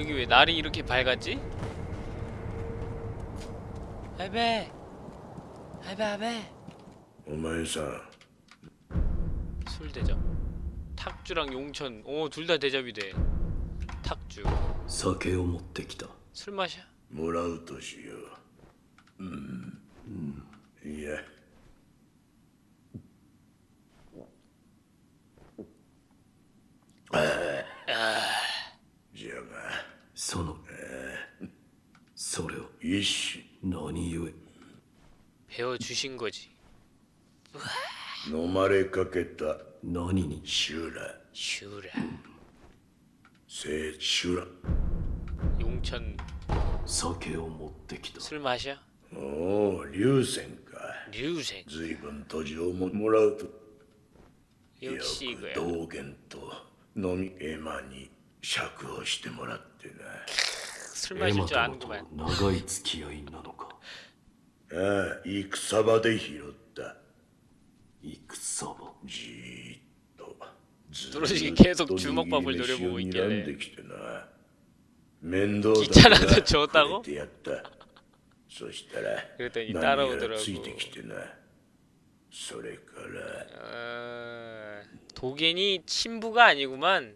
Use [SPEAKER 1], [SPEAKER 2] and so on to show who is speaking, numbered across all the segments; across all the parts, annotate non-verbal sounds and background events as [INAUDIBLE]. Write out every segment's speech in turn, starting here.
[SPEAKER 1] 여기 왜 날이 이렇게 밝았지? 할배! 할배 할배!
[SPEAKER 2] 오마이사
[SPEAKER 1] 술 대접 탁주랑 용천 오둘 다 대접이 돼 탁주
[SPEAKER 3] 사케오 못데기다
[SPEAKER 1] 술 마셔
[SPEAKER 2] 뭐라우 도시요 음, 음. 예
[SPEAKER 3] そのそれを
[SPEAKER 2] 一種
[SPEAKER 3] 何故
[SPEAKER 1] 배워주신 거지
[SPEAKER 2] 飲まれかけた
[SPEAKER 3] 何に
[SPEAKER 2] 修羅
[SPEAKER 1] 슈라
[SPEAKER 2] 聖修羅
[SPEAKER 1] 용천
[SPEAKER 3] 酒を持ってきた
[SPEAKER 1] 술 마셔?
[SPEAKER 2] おお流泉か
[SPEAKER 1] 류생
[SPEAKER 2] 随分途上ももらうと
[SPEAKER 1] 역시
[SPEAKER 2] よく
[SPEAKER 1] 이거야
[SPEAKER 2] 道元と飲みエマに釈放してもらってな
[SPEAKER 1] 술
[SPEAKER 3] エ
[SPEAKER 1] 마실
[SPEAKER 3] マ
[SPEAKER 1] 줄
[SPEAKER 3] 様と
[SPEAKER 1] 아는구만
[SPEAKER 3] 長い付き合いなのか
[SPEAKER 2] ああ戦場で拾った
[SPEAKER 3] 戦場
[SPEAKER 2] じーっとず
[SPEAKER 1] 뚜루식이
[SPEAKER 2] ーっと
[SPEAKER 1] 계속 주먹밥을
[SPEAKER 2] 握り飯を
[SPEAKER 1] 노려보고 있길래
[SPEAKER 2] 睨んできてな面倒
[SPEAKER 1] 귀찮아서
[SPEAKER 2] だから
[SPEAKER 1] 줬다고?
[SPEAKER 2] くれてやったそしたら
[SPEAKER 1] 그랬더니
[SPEAKER 2] 何やら
[SPEAKER 1] 따라오더라고
[SPEAKER 2] ついてきてなそれから
[SPEAKER 1] 어... 도겐이 친부가 아니구만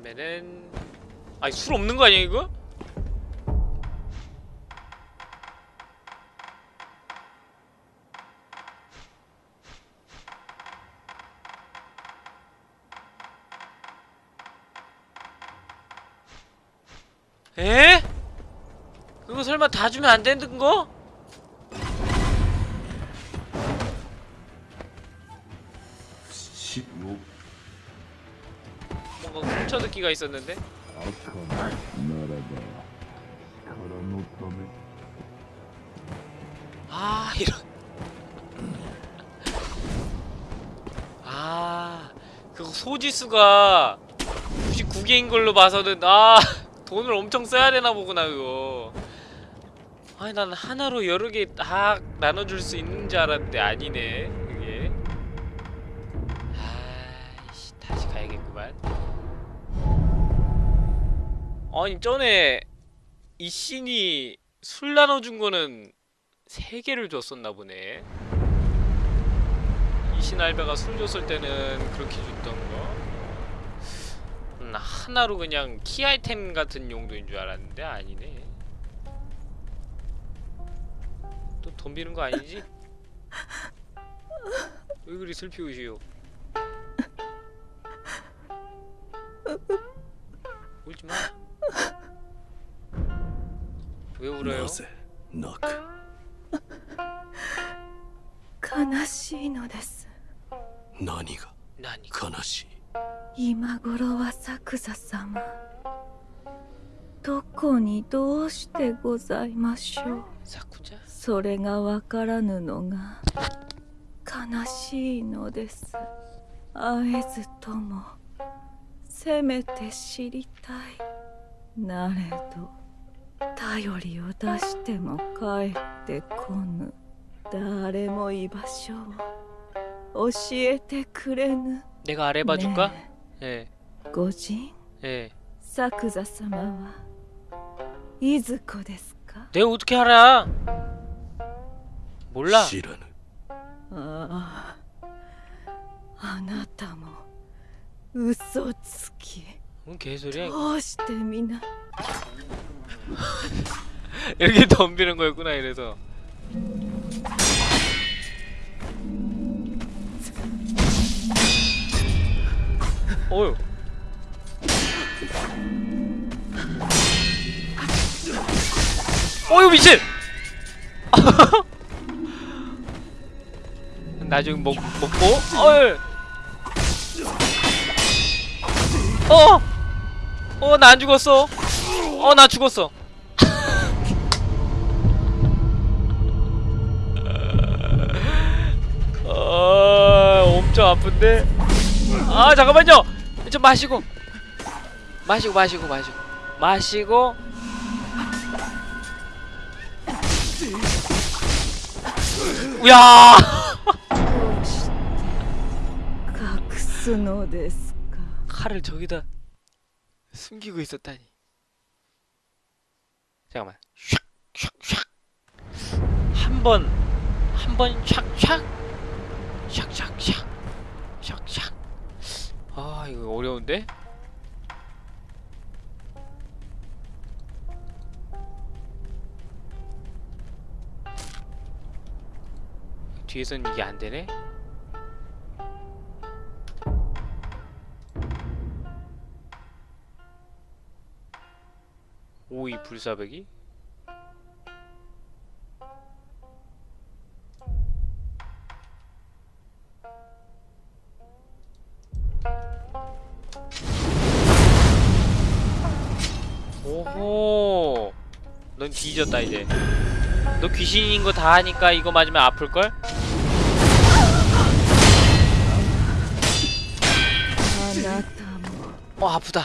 [SPEAKER 1] 그러면은 아니 술 없는 거 아니야 이거? 에? 그거 설마 다 주면 안 되는 거? 펼쳐 듣기가 있었는데? 아 이런. 아 그거 소지수가 99개인 걸로 봐서는 아 돈을 엄청 써야 되나 보구나 그거. 아니 난 하나로 여러 개딱 나눠줄 수 있는 줄 알았는데 아니네. 아니 전에 이 씬이 술 나눠준 거는 세 개를 줬었나 보네. 이신 알베가 술 줬을 때는 그렇게 줬던 거. 음, 하나로 그냥 키 아이템 같은 용도인 줄 알았는데 아니네. 또돈 비는 거 아니지? 왜 그리 슬피 우시오? 울지 마. 왜 울어요? [LAUGHS]
[SPEAKER 3] なぜ泣く
[SPEAKER 4] 悲しいのです
[SPEAKER 3] 何が
[SPEAKER 1] 나니
[SPEAKER 3] 悲しい
[SPEAKER 4] 今頃は作座様どこにどうしてございましょう
[SPEAKER 1] 사쿠자?
[SPEAKER 4] それがわからぬのが悲しいのです会えずともせめて知りたい なれど頼りを出しても帰ってこぬ誰も居場所を教えてくれぬ
[SPEAKER 1] 내가 아래봐줄까?
[SPEAKER 4] ね
[SPEAKER 1] 예,
[SPEAKER 4] え御人
[SPEAKER 1] 예.
[SPEAKER 4] 作座様はいずこですか
[SPEAKER 1] 내가 어떻게 알아? 몰라.
[SPEAKER 3] 知らぬ
[SPEAKER 4] ああ あなたも嘘つき
[SPEAKER 1] 뭔 개소리야?
[SPEAKER 4] 도시대 미나.
[SPEAKER 1] 이렇게 덤비는 거였구나 이래서. 어휴. 어휴 미친! [LAUGHS] 나중에 먹, 먹고 어이! 어! 어, 나 안 죽었어. 어, 나 죽었어. [LAUGHS] 아, 엄청 아픈데. 아, 잠깐만요. 좀 마시고. 마시고 마시고 마시고. 마시고. 야!
[SPEAKER 4] どうして隠すのですか [LAUGHS]
[SPEAKER 1] 칼을 저기다 숨기고 있었다니. 잠깐만. 샥샥샥. 한 번, 한 번 샥샥. 샥샥샥. 샥샥. 아, 이거 어려운데? 뒤에선 이게 안 되네? 오이 불사백이? 오호. 넌 뒤졌다 이제. 너 귀신인 거 다 하니까 이거 맞으면 아플걸? 어 아프다.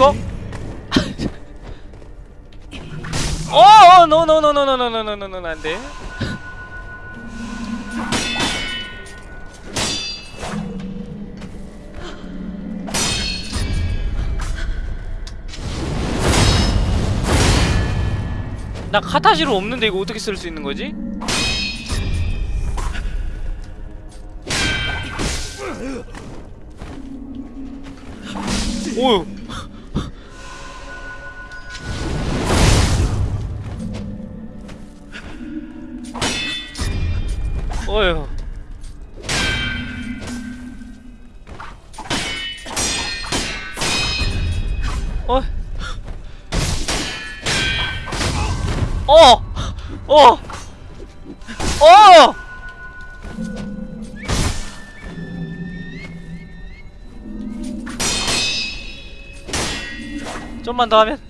[SPEAKER 1] 이거 어어 노노노노노노노노노 안돼 나 카타시로 없는데 이거 어떻게 쓸 수 있는 거지? 오유 어휴 어 어! 어! 어! 좀만 더 하면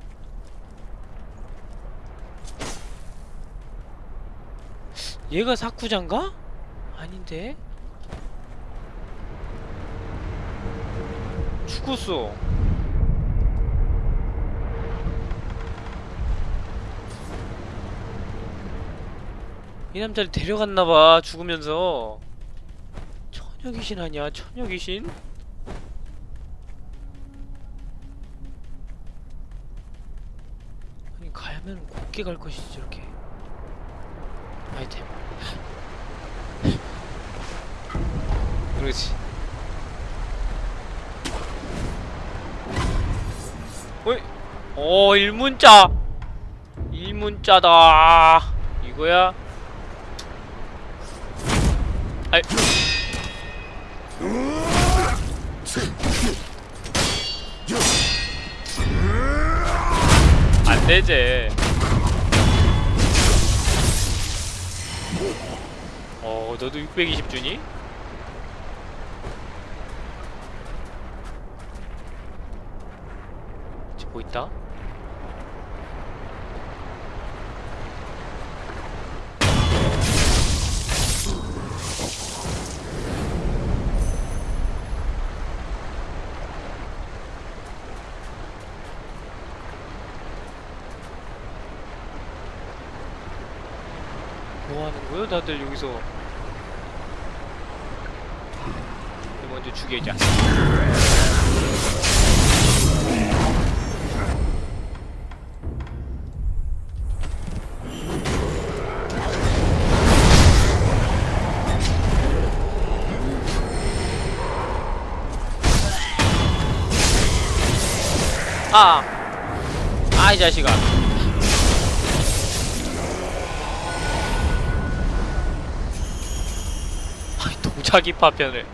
[SPEAKER 1] 얘가 사쿠자인가? 아닌데? 죽었어 이 남자를 데려갔나봐 죽으면서 처녀 귀신 아니야 처녀 귀신? 아니 가면 곱게 갈 것이지 저렇게 아이템. 그렇지. 어이? 어 일문자. 일문자다. 이거야? 아이. 안 되지. 어, 너도 620 주니? 지금 뭐 있다? 뭐? 다들 여기서 먼저 죽이자. 아, 아 이 자식아. 아이 동자기 파편을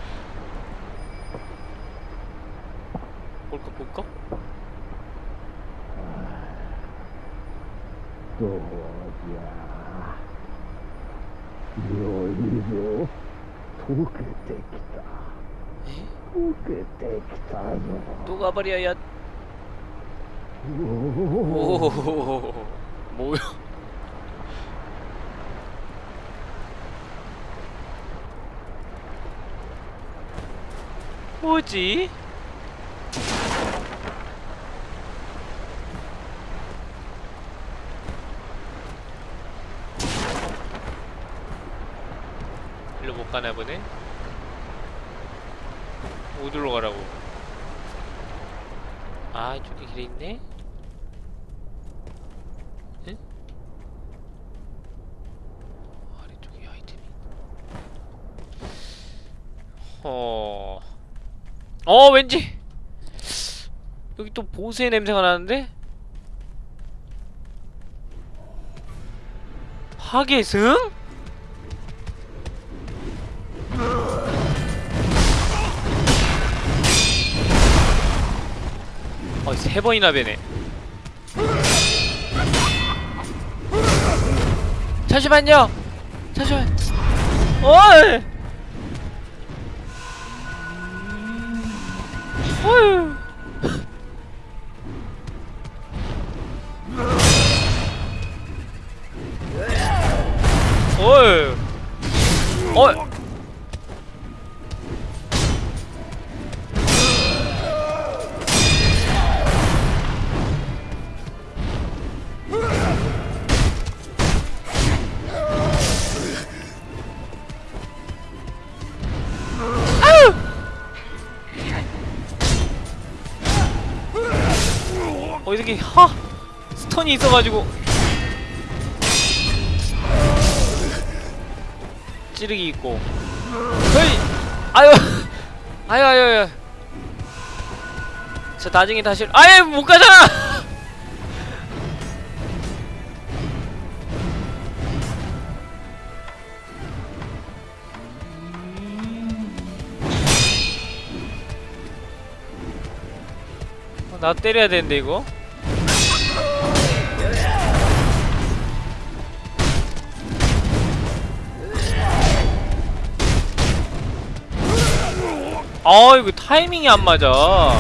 [SPEAKER 3] おお
[SPEAKER 1] 오, 뭐야? 뭐지? 일로 못 가나 보네. 어디로 가라고? 아, 이쪽에 길이 있네. 응? 아래쪽에 아이템이. 어. 어, 왠지 여기 또 보스의 냄새가 나는데? 파괴승? 세 번이나 배네. 잠시만요. 잠시만. 어이. 저기 하! 스턴이 있어가지고 찌르기 있고 헤이! 아유! [LAUGHS] 아유 아유 아유 저 나중에 다시 아예 못 가잖아! [LAUGHS] 어, 나 때려야 되는데 이거 아 이거 타이밍이 안 맞아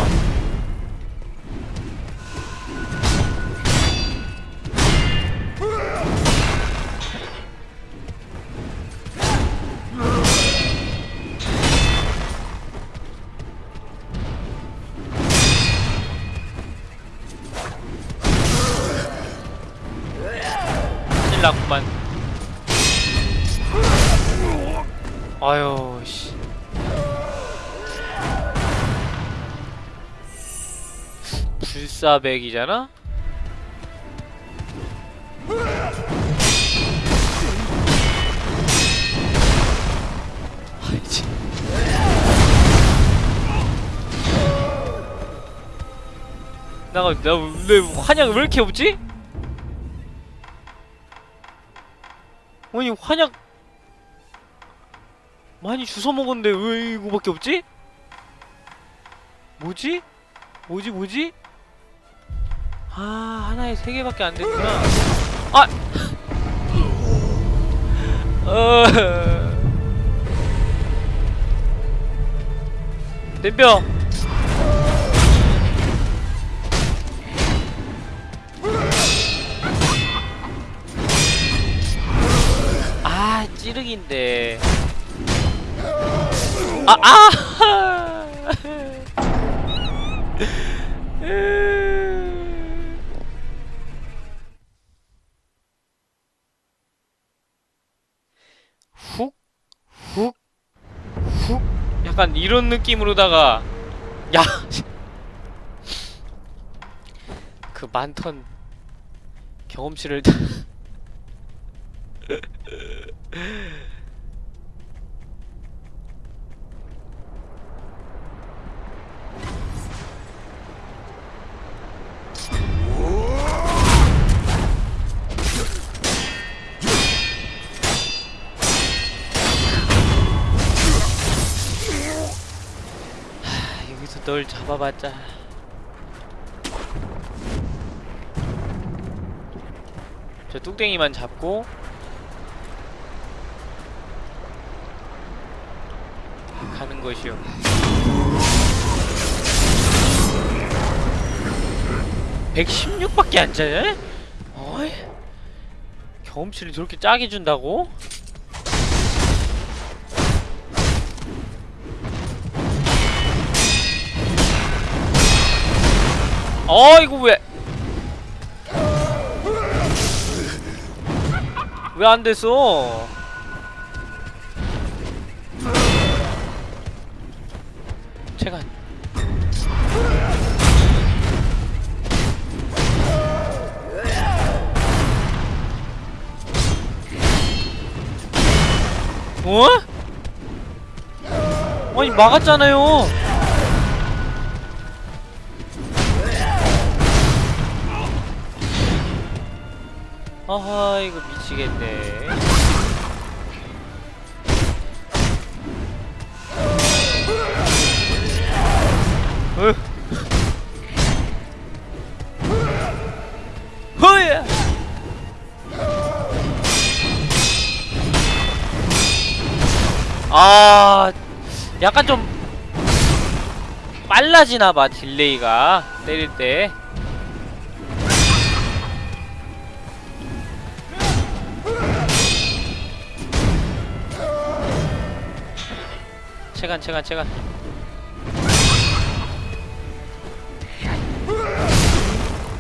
[SPEAKER 1] 불사백이잖아? 아이지 나가 나왜 환약 왜 이렇게 없지? 아니 환약 많이 주워 먹었는데 왜 이거밖에 없지? 뭐지? 뭐지 뭐지? 아 하나에 세 개밖에 안 됐구나. 아. [LAUGHS] 어. 덤벼. 아 찌르기인데. 아 아. [LAUGHS] 약간 이런 느낌으로다가 야, 그 많던 경험치를 [LAUGHS] 널 잡아봤자 저 뚝땡이만 잡고 가는 것이요 116밖에 안 짜네? 어이 경험치를 저렇게 짜게 준다고? 어 이거 왜? 왜 안 됐어? 제가 어? 아니 막았잖아요. 이거 미치겠네. 으. 허야! 아 약간 좀 빨라지나봐 딜레이가. 때릴 때 체간 체간 체간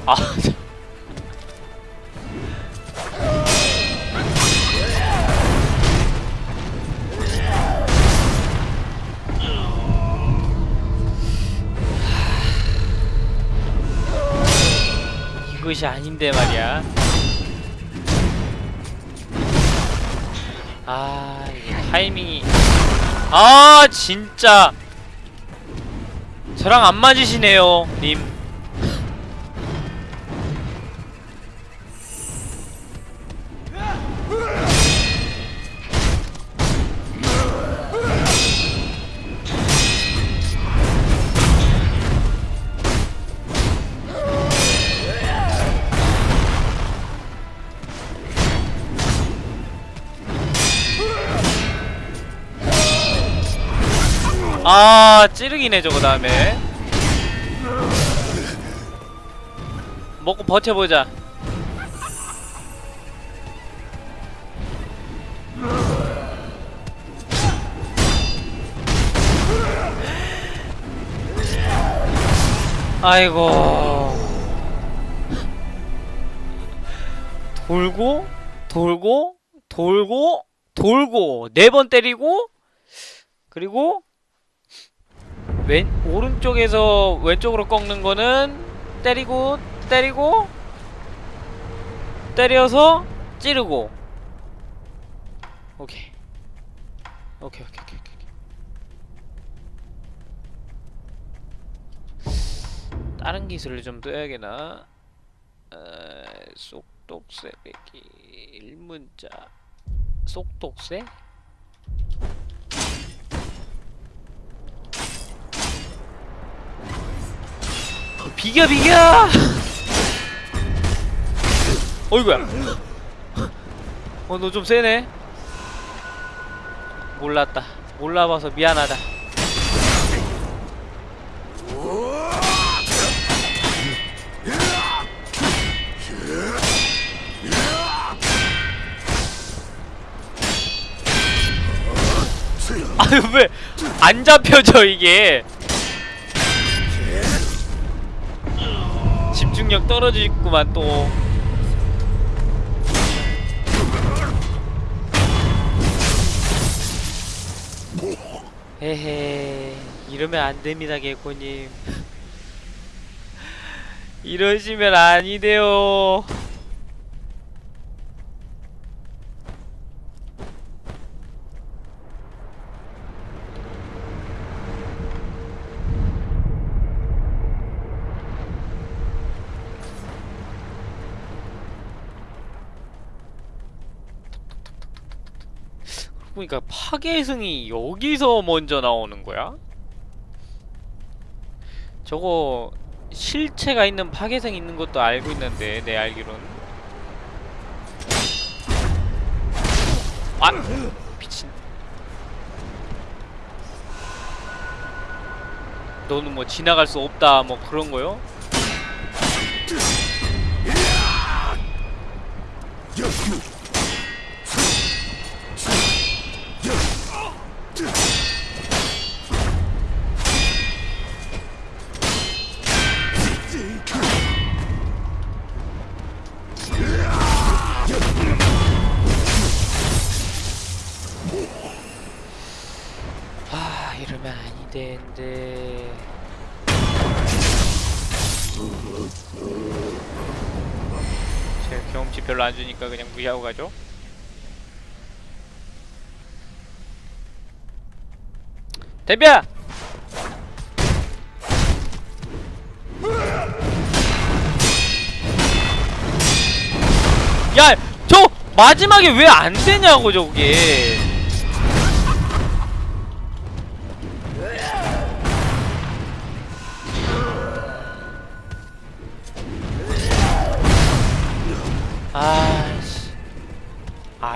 [SPEAKER 1] 아 참. 이것이 아닌데 말이야 아 타이밍이 아 진짜. 저랑 안 맞으시네요 님 아 찌르기네 저거 다음에. 먹고 버텨보자. 아이고. 돌고 돌고 돌고 돌고 네 번 때리고 그리고 왼 오른쪽에서 왼쪽으로 꺾는 거는 때리고 때리고 때려서 찌르고. 오케이. 오케이 오케이 오케이 오케이 다른 기술을 좀 떠야겠나? 어, 속독세 빼기 일문자. 속독세 비겨 비겨! 어이구야. 어 너 좀 세네. 몰랐다. 몰라봐서 미안하다. 아유 왜 안 잡혀져 이게 집중력 떨어지구만 또. 헤헤 이러면 안 됩니다 개코님. [LAUGHS] 이러시면 아니 돼요 그러니까 파괴승이 여기서 먼저 나오는 거야? 저거 실체가 있는 파괴승 있는 것도 알고 있는데 내 알기로는 아! 미친 너는 뭐 지나갈 수 없다 뭐 그런 거요? 경험치 별로 안 주니까 그냥 무시하고 가죠 대비야! 야! 저 마지막에 왜 안 되냐고 저게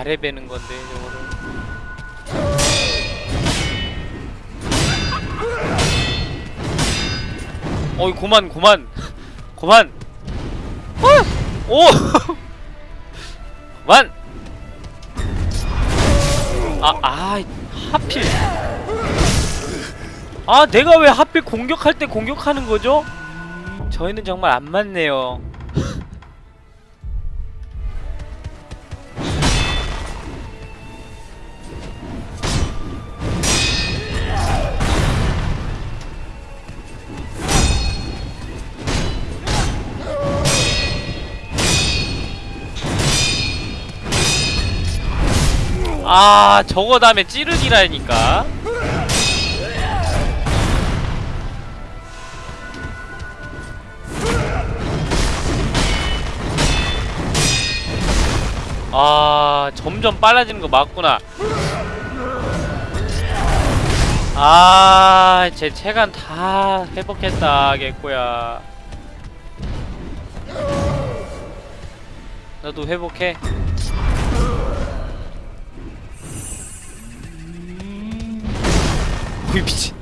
[SPEAKER 1] 아래 베는 건데 저거를 어이 고만 고만 고만 어! 오 [LAUGHS] 그만 아, 아, 하필. 아, 내가 왜 하필 공격할 때 공격하는 거죠? 저희는 정말 안 맞네요. 아 저거 다음에 찌르기라니까. 아 점점 빨라지는 거 맞구나. 아제 체간 다 회복했다 개꼬야 나도 회복해 어이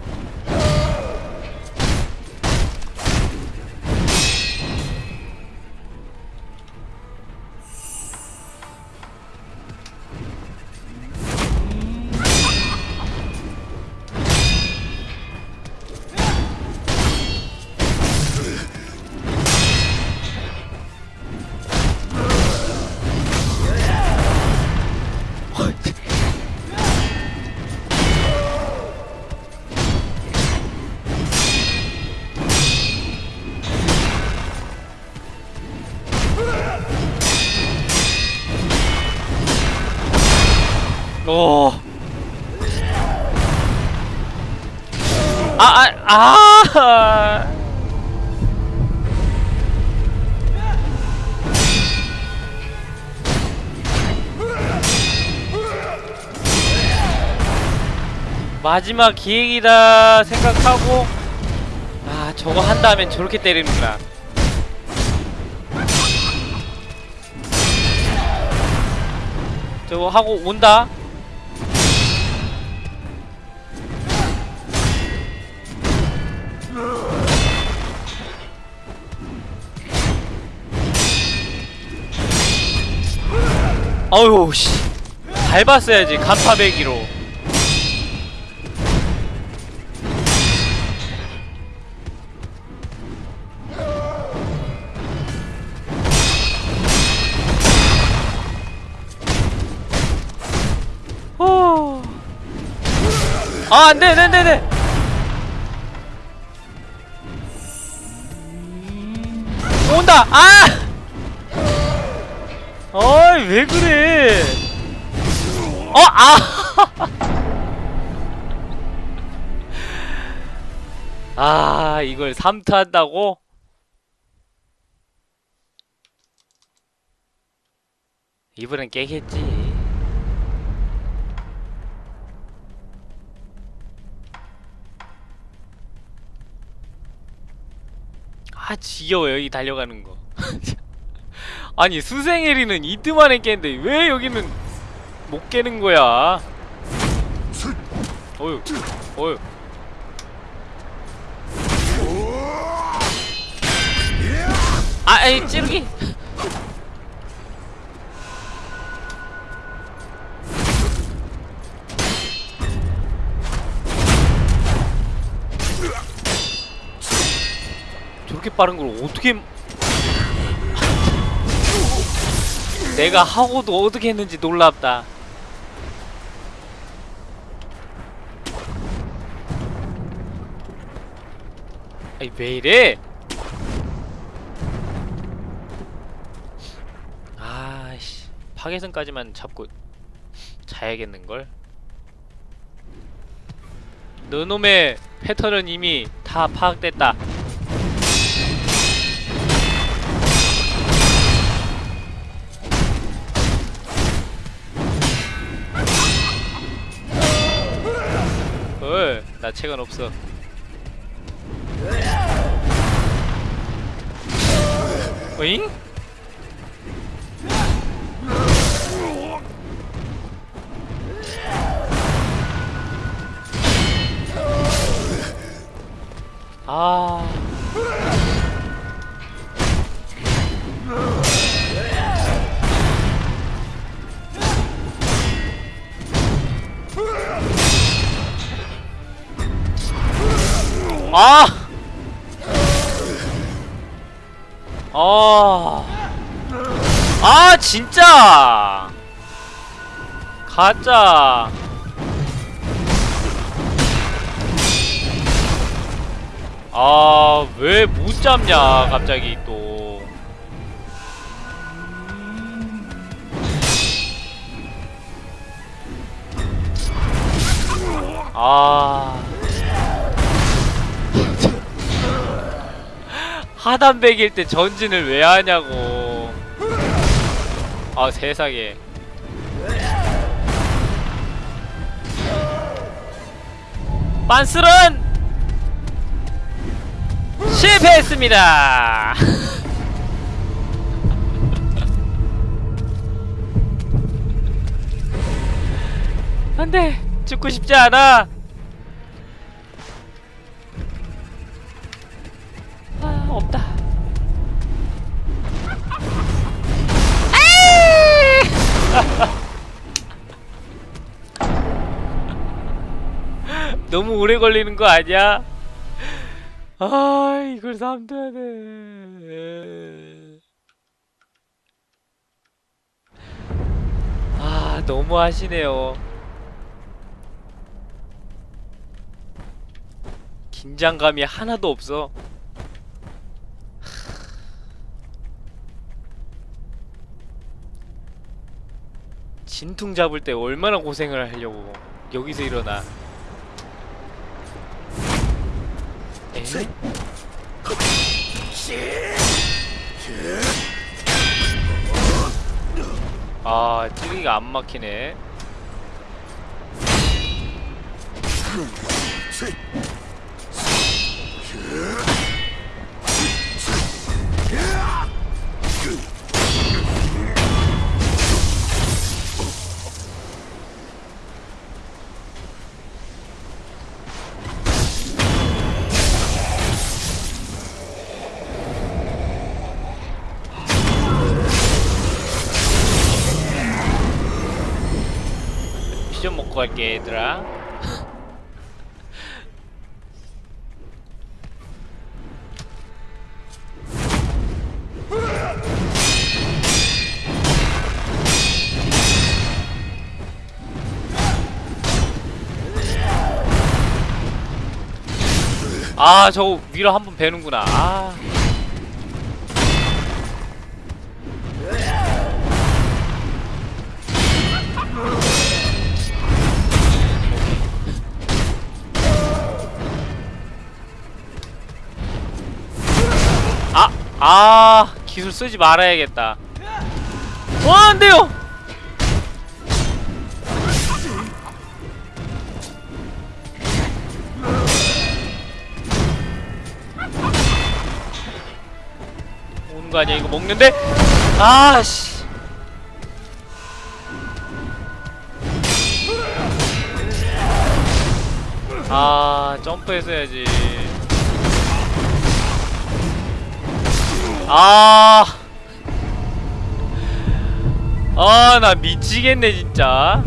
[SPEAKER 1] 오. 아, 아, 아. 마지막 기획이다 생각하고 아 저거 한다면 저렇게 때리는구나 저거 하고 온다 어휴 씨 밟았어야지 간파배기로 어. 아, 안 돼, 안 돼, 안 돼, 안 돼. 온다. 아! 어이, 왜 그래? 어, 아! [LAUGHS] 아, 이걸 3트 한다고? 이번엔 깨겠지. 아 지겨워 여기 달려가는 거 [LAUGHS] 아니 수생에리는 이트만에 깼는데 왜 여기는 못 깨는 거야? 어휴 어휴. 아 에이 찌르기. 저렇게 빠른 걸 어떻게 내가 하고도 어떻게 했는지 놀랍다. 아니 왜 이래? 아씨 파괴선까지만 잡고 자야겠는걸? 너놈의 패턴은 이미 다 파악됐다 나 책은 없어. 어잉? 아. 아! 아. 아, 진짜! 가짜! 아, 왜 못 잡냐, 갑자기 또. 아. 하단백일 때 전진을 왜 하냐고. 아, 세상에. 빤스런 실패했습니다. [LAUGHS] 안돼 죽고 싶지 않아. 없다. [LAUGHS] 너무 오래 걸리는 거 아니야? 아 이걸 삼둬야 돼. 아 너무 하시네요. 긴장감이 하나도 없어. 진퉁 잡을 때 얼마나 고생을 하려고 여기서 일어나. 에? 아 찌르기가 안 막히네 갈게 얘들아 아 저거 위로 한 번 베는구나 아 아! 기술 쓰지 말아야겠다 와 안돼요! 오는 거 아니야 이거 먹는데? 아씨 아 점프했어야지 아. 아, 나 미치겠네, 진짜.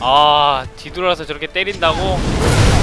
[SPEAKER 1] 아, 뒤돌아서 저렇게 때린다고?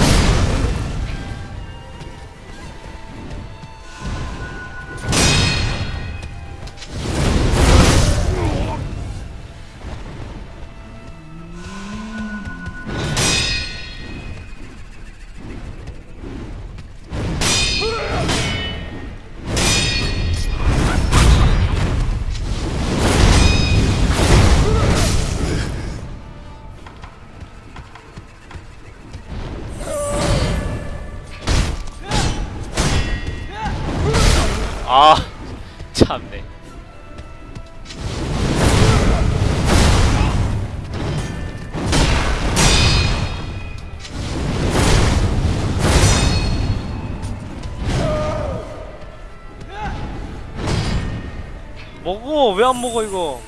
[SPEAKER 1] 안 먹어 이거.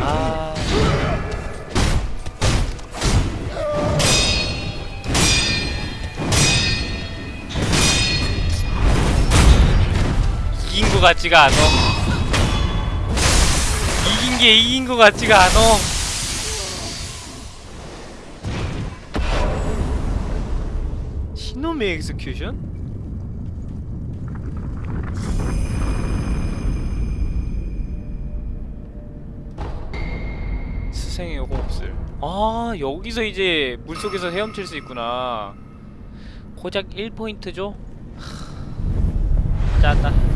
[SPEAKER 1] 아. 이긴 거 같지가 않어. 이긴 게 이긴 거 같지가 않어 신놈의 엑스큐션? 스생의 호흡술 아 여기서 이제 물속에서 헤엄칠 수 있구나 고작 1포인트죠? 짜다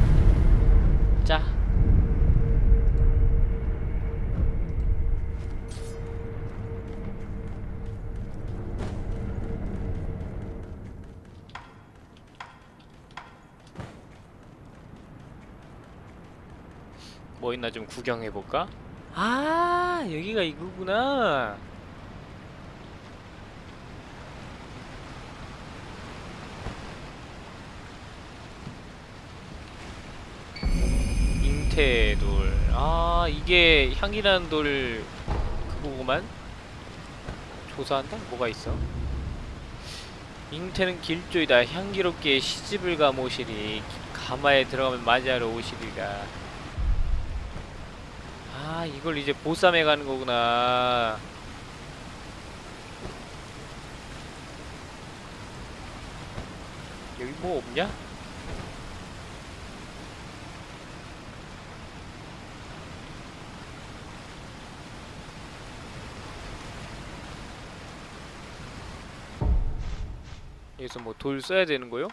[SPEAKER 1] 뭐 있나 좀 구경해볼까? 아 여기가 이거구나 잉태돌 아 이게 향이라는 돌 그거구만 조사한다? 뭐가 있어? 잉태는 길조이다 향기롭게 시집을 가모시리 가마에 들어가면 맞이하러 오시리가 아 이걸 이제 보쌈해 가는 거구나 여기 뭐 없냐? 여기서 뭐 돌 써야 되는 거요?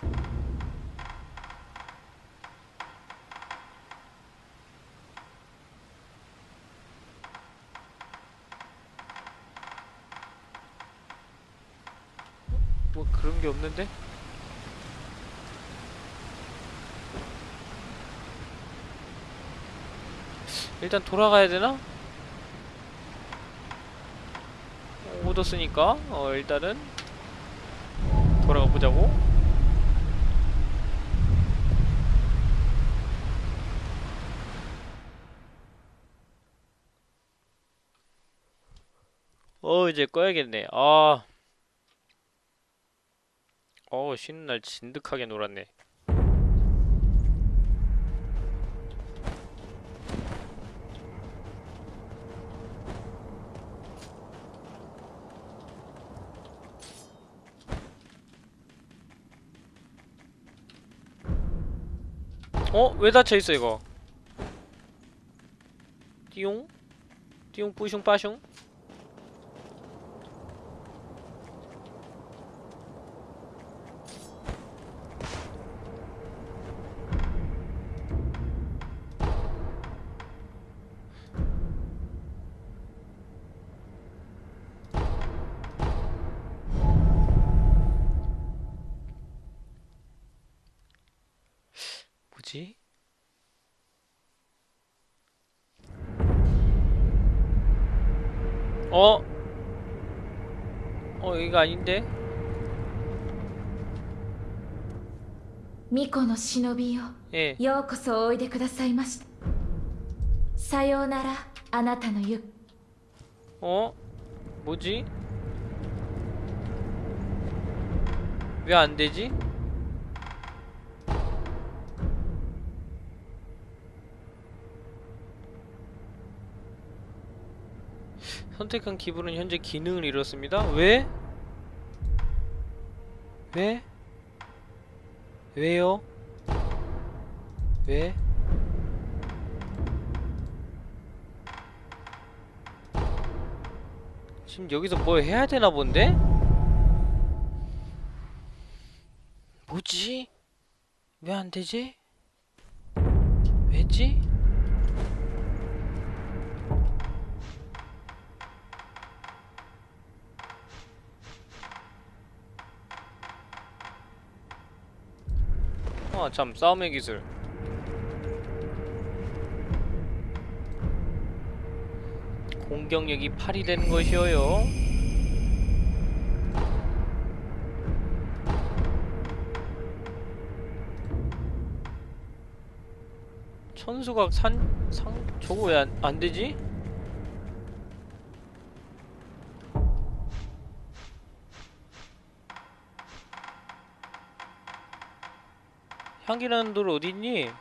[SPEAKER 1] 뭐 그런 게 없는데? 일단 돌아가야 되나? 어, 얻었으니까 어 일단은 돌아가 보자고. 어 이제 꺼야겠네. 아. 어 쉬는 날 진득하게 놀았네. 어? 왜 닫혀있어 이거? 띠용? 띠용 뿌숑 빠숑? 되지? 어? 어, 여기가 아닌데?
[SPEAKER 5] 미코의 시노비요. 예. 요코소 오이데 쿠다사이마시타. 사요나라 아나타의 육.
[SPEAKER 1] 어? 뭐지? 왜 안 되지? 선택한 기분은 현재 기능을 잃었습니다. 왜? 왜? 왜요? 왜? 지금 여기서 뭐 해야 되나 본데? 뭐지? 왜 안 되지? 왜지? 아, 참, 싸움의 기술. 공격력이 8이 되는 것이어요. 천수각 산, 상, 저거 왜 안, 안 되지? 향기나는 돌 어딨니?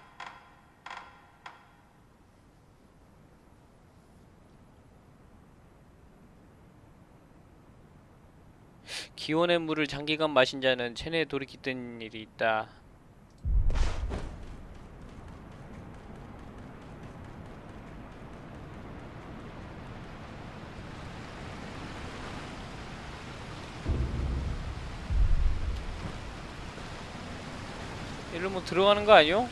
[SPEAKER 1] 기온의 물을 장기간 마신 자는 체내에 돌이 깃든 일이 있다. 뭐 들어가는 거 아니요?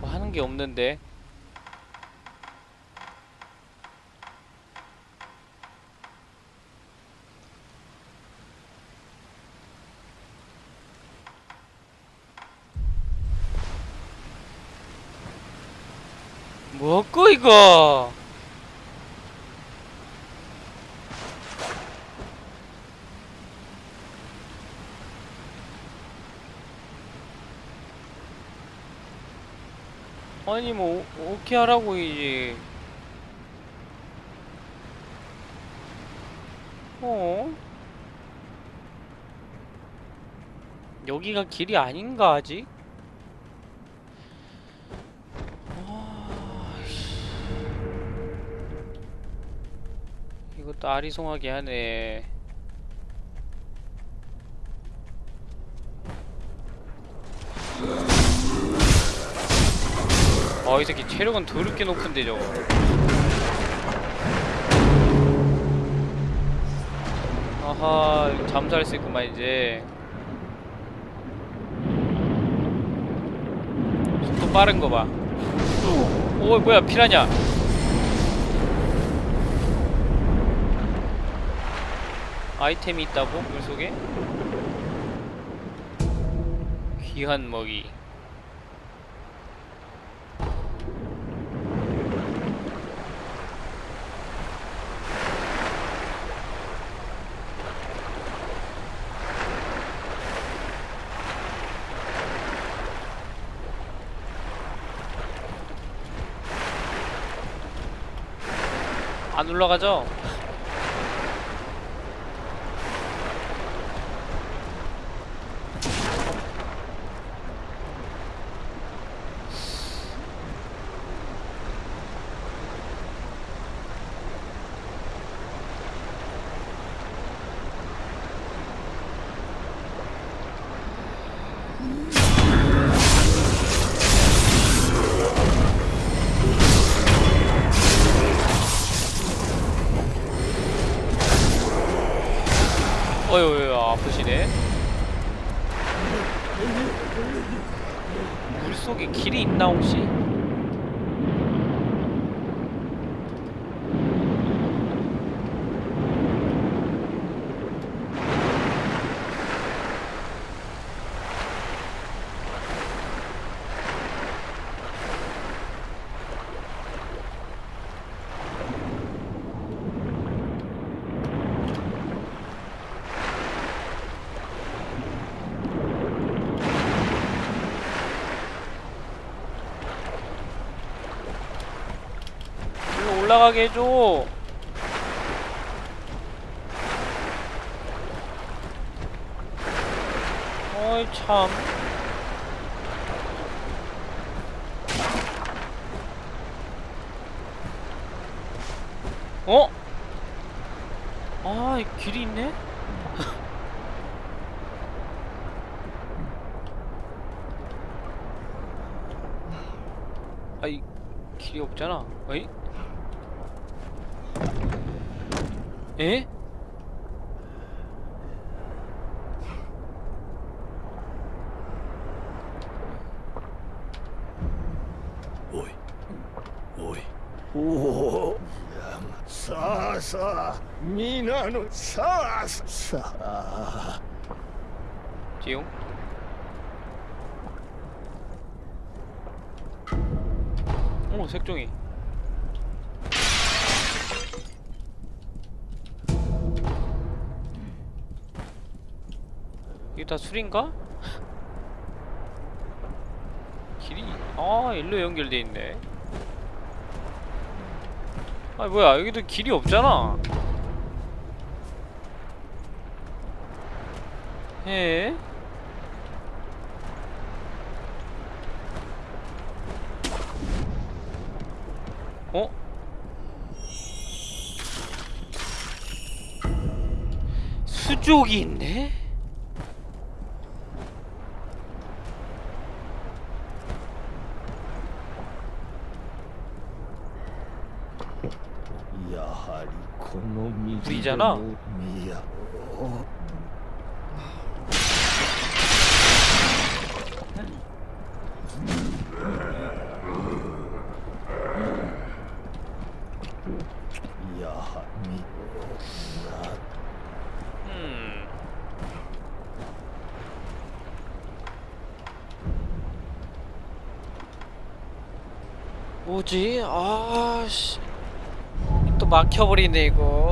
[SPEAKER 1] 뭐 하는 게 없는데 뭐고 이거 아니 뭐 오- 오케이 하라고 이제 어? 여기가 길이 아닌가 아직? 이것도 아리송하게 하네. 아, 이 새끼 체력은 더럽게 높은데 저거. 아하, 잠수할 수 있구만 이제. 속도 빠른 거 봐. 오, 뭐야, 피라냐? 아이템이 있다고? 물 속에? 귀한 먹이. 안 올라가죠? 어휴, 아프시네. 물 속에 길이 있나 혹시? 일로 올라가게 해줘. 어이 참. 어? 아, 이 길이 있네? [LAUGHS] 아, 이 길이 없잖아. 어이? 에?
[SPEAKER 3] おいおい
[SPEAKER 2] おおさあさあ皆のさあさあ
[SPEAKER 1] 지용? 오 색종이 다 술인가? 길이 아 일로 연결돼 있네 아 뭐야 여기도 길이 없잖아 에? 어? 수족이 있네?
[SPEAKER 2] 아니잖아.
[SPEAKER 1] 어, 뭐지? 아씨. 또 막혀버리네 이거.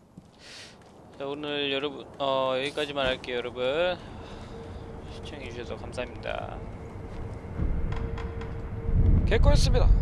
[SPEAKER 1] 자 오늘 여러분 어 여기까지만 할게요 여러분. 시청해주셔서 감사합니다. 개코였습니다.